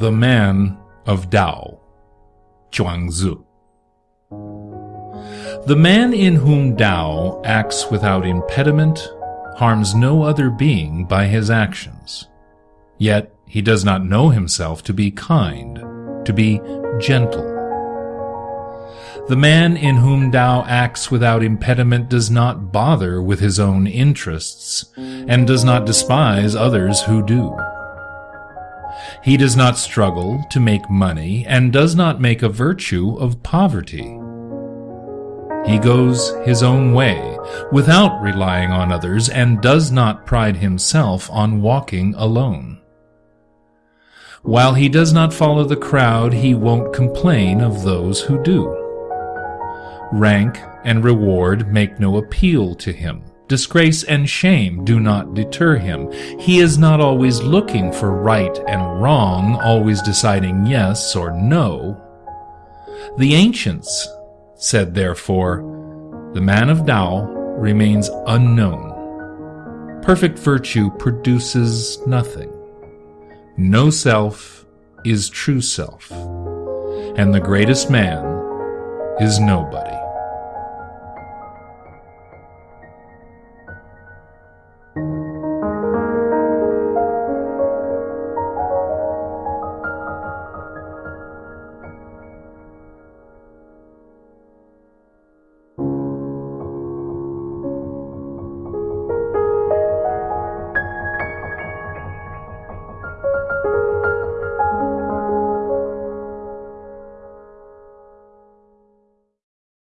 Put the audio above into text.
The Man of Tao, Chuang Tzu. The man in whom Tao acts without impediment harms no other being by his actions. Yet he does not know himself to be kind, to be gentle. The man in whom Tao acts without impediment does not bother with his own interests, and does not despise others who do. He does not struggle to make money, and does not make a virtue of poverty. He goes his own way, without relying on others, and does not pride himself on walking alone. While he does not follow the crowd, he won't complain of those who do. Rank and reward make no appeal to him. Disgrace and shame do not deter him. He is not always looking for right and wrong, always deciding yes or no. The ancients said therefore, The man of Tao remains unknown. Perfect virtue produces nothing. No self is true self, and the greatest man is nobody.